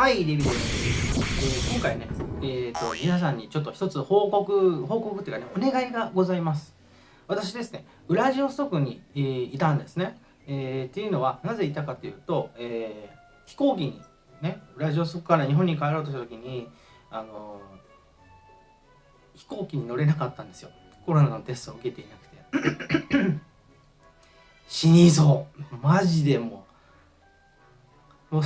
はい、リビです。えー、今回ね、えーと、皆さんにちょっと一つ報告、報告っていうかね、お願いがございます。私ですね、ウラジオストクに、えー、いたんですね。えー、っていうのは、なぜいたかというと、えー、飛行機に、ね、ウラジオストクから日本に帰ろうとした時に、あのー、飛行機に乗れなかったんですよ。コロナのテストを受けていなくて。死にそう。マジでもう。も う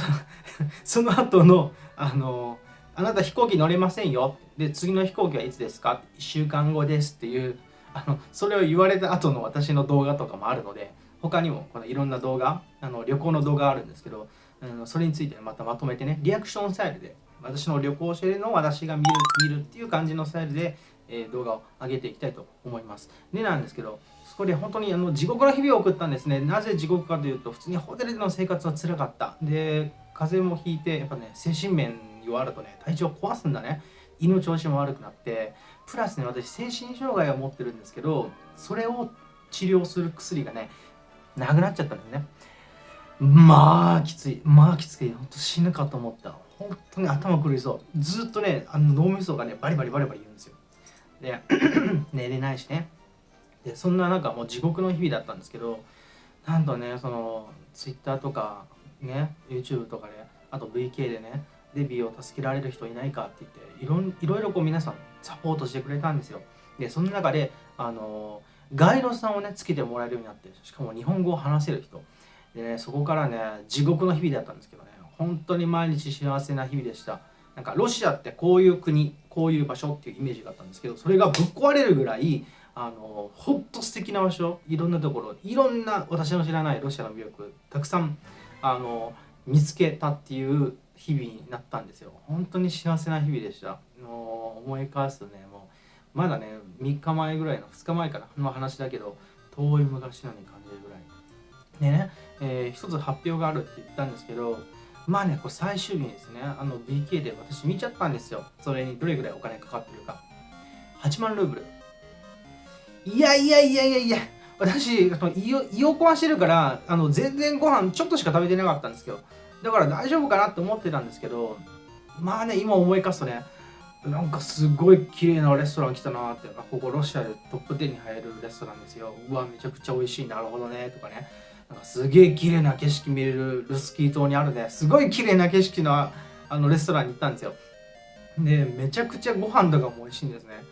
その後のあのあなた飛行機乗れませんよで次の飛行機はいつですか？1週間後ですっていうあのそれを言われた後の私の動画とかもあるので他にもこのいろんな動画あの旅行の動画あるんですけどあのそれについてまたまとめてねリアクションスタイルで私の旅行者のを私が見る見るっていう感じのスタイルで、えー、動画を上げていきたいと思います。でなんですけどそこで本当にあの地獄の日々を送ったんですね。なぜ地獄かというと、普通にホテルでの生活は辛かった。で、風邪もひいて、やっぱね、精神面弱るとね、体調壊すんだね。胃の調子も悪くなって、プラスね、私、精神障害を持ってるんですけど、それを治療する薬がね、なくなっちゃったんだよね。まあ、きつい。まあ、きつい。本当死ぬかと思った。本当に頭狂いそう。ずっとね、あの脳みそがね、バリバリバリバリ言うんですよ。で、寝れないしね。でそんな中もう地獄の日々だったんですけどなんとねその Twitter とかね YouTube とかであと VK でねデビューを助けられる人いないかって言っていろいろいろこう皆さんサポートしてくれたんですよ。でその中であのガイドさんをねつけてもらえるようになってしかも日本語を話せる人。でねそこからね地獄の日々だったんですけどね。本当に毎日幸せな日々でした。なんかロシアってこういう国こういう場所っていうイメージがあったんですけどそれがぶっ壊れるぐらいあのほんと素敵な場所いろんなところいろんな私の知らないロシアの魅力たくさんあの見つけたっていう日々になったんですよ。本当に幸せな日々でした。もう思い返すとねもうまだね3日前ぐらいの2日前からの話だけど遠い昔のように感じるぐらい。でね、えー、一つ発表があるって言ったんですけどまあねこれ最終日にですねあの BK で私見ちゃったんですよ。それにどれぐらいお金かかってるか。8万ルーブル。いやいやいやいやいや、私、胃を胃を壊してるから、あの全然ご飯ちょっとしか食べてなかったんですけど、だから大丈夫かなって思ってたんですけど、まあね、今思い返すとね、なんかすごい綺麗なレストラン来たなって、ここロシアでトップ10に入るレストランですよ。うわ、めちゃくちゃ美味しい、なるほどね、とかね。なんかすげえ綺麗な景色見れるルスキー島にあるね、すごい綺麗な景色のあのレストランに行ったんですよ。で、めちゃくちゃご飯とかも美味しいんですね。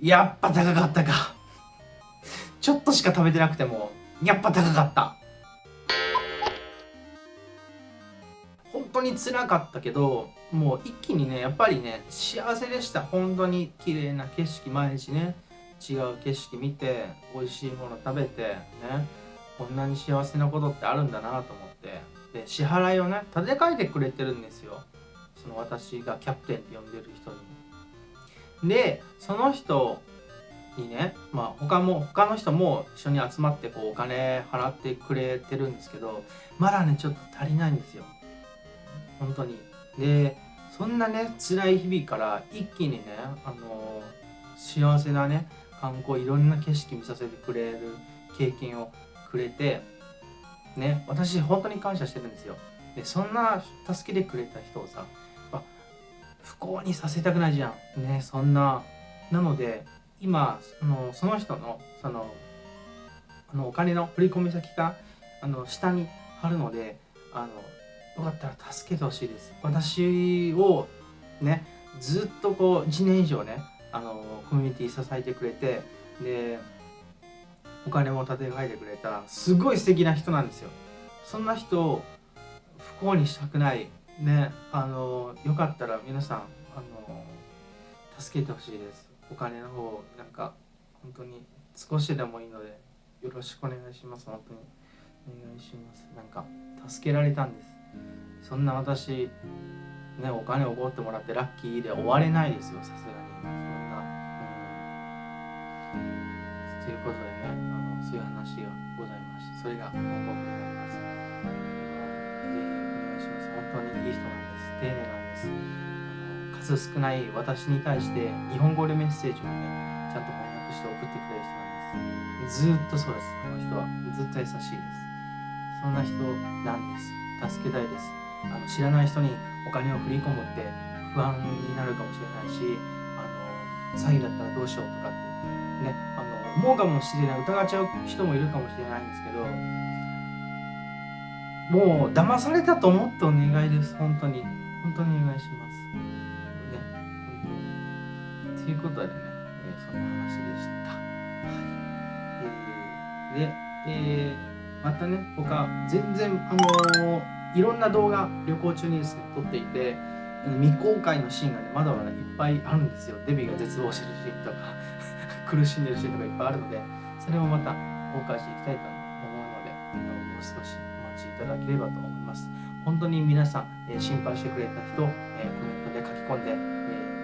やっぱ高かったか。ちょっとしか食べてなくても、やっぱ高かった。本当に辛かったけど、もう一気にね、やっぱりね、幸せでした。本当に綺麗な景色、毎日ね、違う景色見て、美味しいもの食べて、ね、こんなに幸せなことってあるんだなと思って、で、支払いをね、立て替えてくれてるんですよ。その私がキャプテンって呼んでる人に。でその人にね、まあ、他も他の人も一緒に集まってこうお金払ってくれてるんですけどまだねちょっと足りないんですよ。本当に。でそんなね辛い日々から一気にねあの幸せなね観光いろんな景色見させてくれる経験をくれてね私本当に感謝してるんですよ。でそんな助けてくれた人をさ不幸にさせたくないじゃん。ねそんな。なので今そのその人のそのあのお金の振込先があの下に貼るのであのよかったら助けてほしいです。私をねずっとこう1年以上ねあのコミュニティ支えてくれてでお金も立て替えてくれたすごい素敵な人なんですよ。そんな人を不幸にしたくない。ねあのよかったら皆さんあの助けてほしいです。お金の方なんか本当に少しでもいいのでよろしくお願いします。本当にお願いします。なんか助けられたんです。そんな私ねお金をおごってもらってラッキーで終われないですよ。さすがに。そんなうん。ということでねあのそういう話がございましてそれが報告になります。本当にいい人なんです。丁寧なんですあの数少ない私に。対して日本語でメッセージをねちゃんと翻訳して送ってくれる人なんですずっとそうですこの人はずっと優しいですそんな人なんです助けたいですあの知らない人に。お金を振り込むって不安に。なるかもしれないしあの詐欺だったらどうしようとかってねあの思うかもしれない疑っちゃう人もいるかもしれないんですけどもう騙されたと思ってお願いです。本当に。本当にお願いします。ね。ということでね、えーそんな話でした。はい。えーで、えーまたね他全然あのーいろんな動画旅行中にですね撮っていて未公開のシーンがねまだまだいっぱいあるんですよ。デビが絶望してるシーンとか 苦しんでるシーンとかいっぱいあるのでそれもまた公開していきたいと思うのであのもう少しただければと思います。本当に皆さん、えー心配してくれた人、えーコメントで書き込んで、え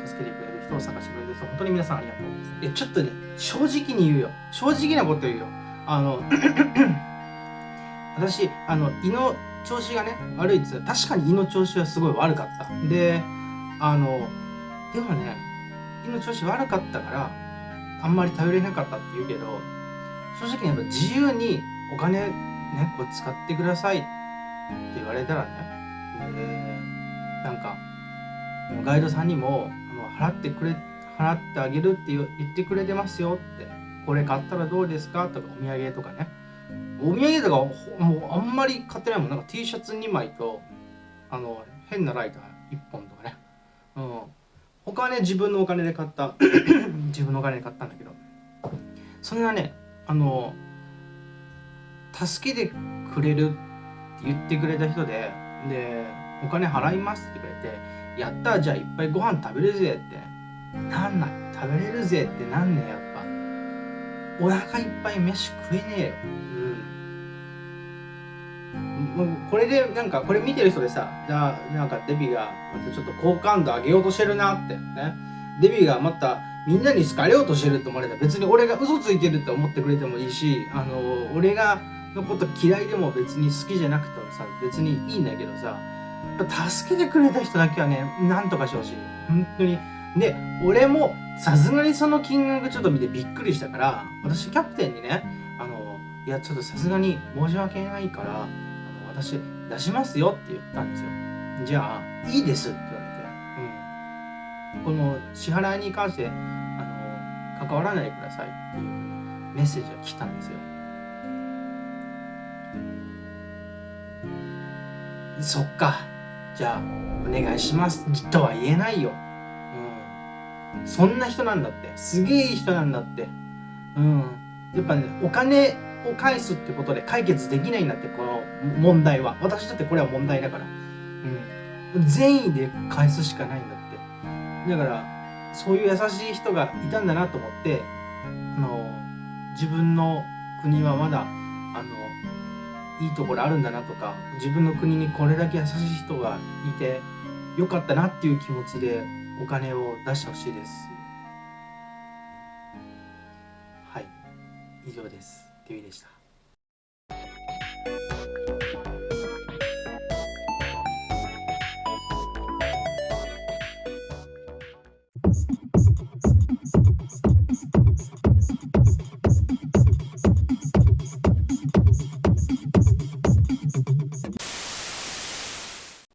ー助けてくれる人を探してくれる人本当に皆さんありがとうございます。えちょっとね正直に言うよ。正直なこと言うよ。あの 私あの胃の調子がね悪いっつ確かに胃の調子はすごい悪かった。であのでもね胃の調子悪かったからあんまり頼れなかったって言うけど正直にやっぱ自由にお金ねこう使ってくださいって言われたらねでなんかガイドさんにもあの払ってくれ払ってあげるって言ってくれてますよってこれ買ったらどうですかとかお土産とかね。お土産とかもうあんまり買ってないもん。なんか T シャツ2枚とあの変なライター1本とかね。うん。他はね自分のお金で買った 自分のお金で買ったんだけど。そんなねあの助けてくれるって言ってくれた人ででお金払いますって言ってくれてやったじゃあいっぱいご飯食べるぜって。なんない。食べれるぜってなんねやっぱ。お腹いっぱい飯食えねえよ。うん。もうこれでなんかこれ見てる人でさじゃあなんかデビがまたちょっと好感度上げようとしてるなって。ね。デビがまたみんなに好かれようとしてるって思われた。別に俺が嘘ついてるって思ってくれてもいいしあの俺がのこと嫌いでも別に好きじゃなくてもさ別にいいんだけどさ助けてくれた人だけはねなんとかしてほしい。本当に。で俺もさすがにその金額ちょっと見てびっくりしたから私キャプテンにねあのいやちょっとさすがに申し訳ないからあの私出しますよって言ったんですよ。じゃあいいですって言われて、うん、この支払いに関してあの関わらないでくださいっていうメッセージが来たんですよ。そっか。じゃあお願いします。とは言えないよ、うん、そんな人なんだって。すげえいい人なんだって。うん。やっぱねお金を返すってことで解決できないんだってこの問題は。私だってこれは問題だから。うん。善意で返すしかないんだって。だからそういう優しい人がいたんだなと思ってあの自分の国はまだいいところあるんだなとか自分の国にこれだけ優しい人がいてよかったなっていう気持ちでお金を出してほしいです。はい。以上です。デュイでした。